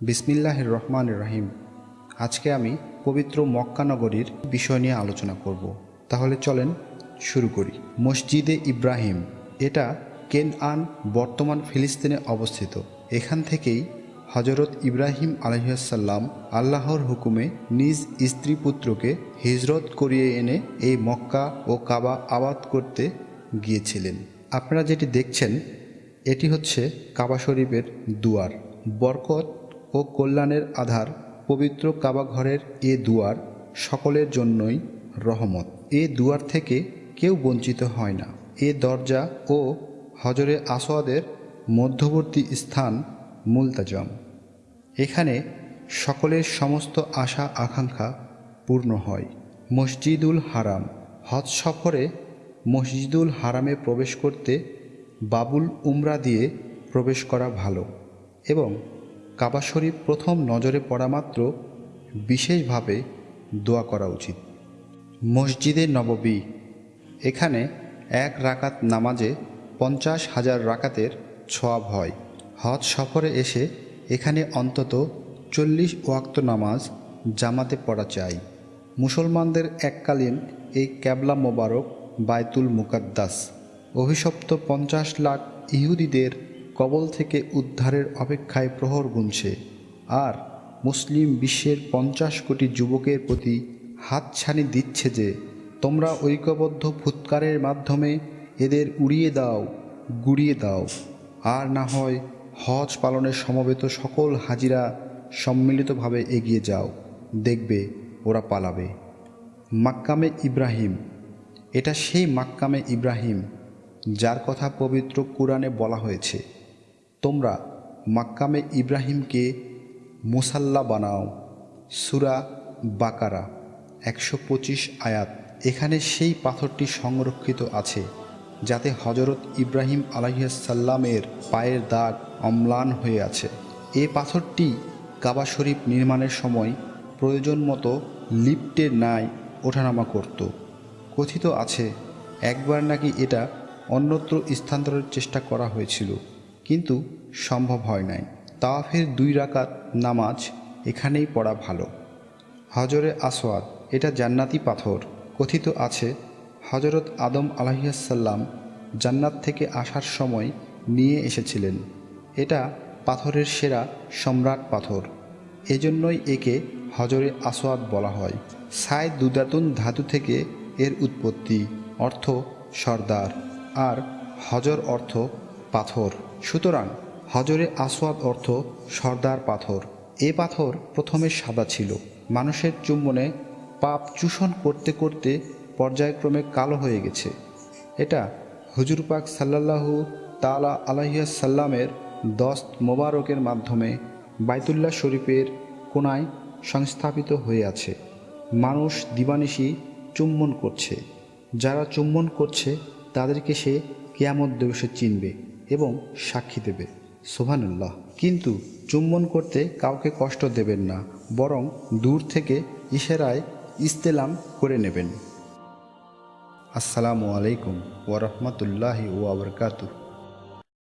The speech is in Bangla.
বিসমিল্লাহ রহমান রাহিম আজকে আমি পবিত্র মক্কা নগরীর বিষয় নিয়ে আলোচনা করব। তাহলে চলেন শুরু করি। মসজিদে ইব্রাহিম, এটা কেন আন বর্তমান ফিলিস্তিনে অবস্থিত। এখান থেকেই হজরত ইব্রাহিম আলহিসাল্লাম আল্লাহর হুকুমে নিজ স্ত্রী পুত্রকে হিজরত করিয়ে এনে এই মক্কা ও কাবা আবাদ করতে গিয়েছিলেন। আপনারা যেটি দেখছেন, এটি হচ্ছে কাবা শরীফের দুয়ার। বরকত ও কল্যাণের আধার পবিত্র কাবাঘরের এ দুয়ার সকলের জন্যই রহমত। এ দুয়ার থেকে কেউ বঞ্চিত হয় না। এ দরজা ও হজরে আসোয়াদের মধ্যবর্তী স্থান মুলতাজম। এখানে সকলের সমস্ত আশা আকাঙ্ক্ষা পূর্ণ হয়। মসজিদুল হারাম। হজ সফরে মসজিদুল হারামে প্রবেশ করতে বাবুল উমরা দিয়ে প্রবেশ করা ভালো এবং কাবা শরীফ প্রথম নজরে পড়া মাত্র বিশেষভাবে দোয়া করা উচিত। মসজিদে নববী, এখানে এক রাকাত নামাজে পঞ্চাশ হাজার রাকাতের ছোয়াব হয়। হজ সফরে এসে এখানে অন্তত চল্লিশ ওয়াক্ত নামাজ জামাতে পড়া চাই। মুসলমানদের এককালীন এই ক্যাবলা মোবারক বায়তুল মুকাদ্দাস। অভিশপ্ত পঞ্চাশ লাখ ইহুদিদের কবল থেকে উদ্ধারের অপেক্ষায় প্রহর গুনছে, আর মুসলিম বিশ্বের পঞ্চাশ কোটি যুবকের প্রতি হাতছানি দিচ্ছে যে, তোমরা ঐক্যবদ্ধ ফুৎকারের মাধ্যমে এদের উড়িয়ে দাও, গুড়িয়ে দাও। আর না হয় হজ পালনের সমবেত সকল হাজিরা সম্মিলিতভাবে এগিয়ে যাও, দেখবে ওরা পালাবে। মাক্কামে ইব্রাহিম, এটা সেই মাক্কামে ইব্রাহিম, যার কথা পবিত্র কোরআনে বলা হয়েছে। তোমরা মাক্কামে ইব্রাহিমকে মুসাল্লা বানাও। সুরা বাকারা, একশো পঁচিশ আয়াত। এখানে সেই পাথরটি সংরক্ষিত আছে, যাতে হজরত ইব্রাহিম আলহিসাল্লামের পায়ের দাগ অম্লান হয়ে আছে। এ পাথরটি কাবা শরীফ নির্মাণের সময় প্রয়োজন মতো লিফটের ন্যায় ওঠানামা করত। কথিত আছে, একবার নাকি এটা অন্যত্র স্থানান্তরের চেষ্টা করা হয়েছিল। কিন্তু সম্ভব হয় নাই। তাওয়াফের দুই রাকাত নামাজ এখানেই পড়া ভালো। হজরে আসওয়াদ, এটা জান্নাতি পাথর, কথিত আছে হজরত আদম আলাহিয়াসাল্লাম জান্নাত থেকে আসার সময় নিয়ে এসেছিলেন। এটা পাথরের সেরা সম্রাট পাথর। এজন্যই একে হজরে আসওয়াদ বলা হয়। সাই দুদাতুন ধাতু থেকে এর উৎপত্তি, অর্থ সর্দার। আর হজর অর্থ পাথর। সুতরাং হজরে আসওয়াদ অর্থ সর্দার পাথর। এ পাথর প্রথমে সাদা ছিল। মানুষের চুম্বনে পাপ চূষণ করতে করতে পর্যায়ক্রমে কালো হয়ে গেছে। এটা হুজুর পাক সাল্লাল্লাহু তালা আলাহিয়া সাল্লামের দস্ত মোবারকের মাধ্যমে বাইতুল্লাহ শরীফের কোনায় সংস্থাপিত হয়ে আছে। মানুষ দিবানিশি চুম্বন করছে। যারা চুম্বন করছে, তাদেরকে সে কেয়ামত দিবসে চিনবে। এবং সাক্ষী দেবে। সোভানুল্লাহ কিন্তু চুম্বন করতে কাউকে কষ্ট দেবেন না, বরং দূর থেকে ইশারায় ইস্তেলাম করে নেবেন। আসসালামু আলাইকুম ওরহমতুল্লাহি ওবরকাতু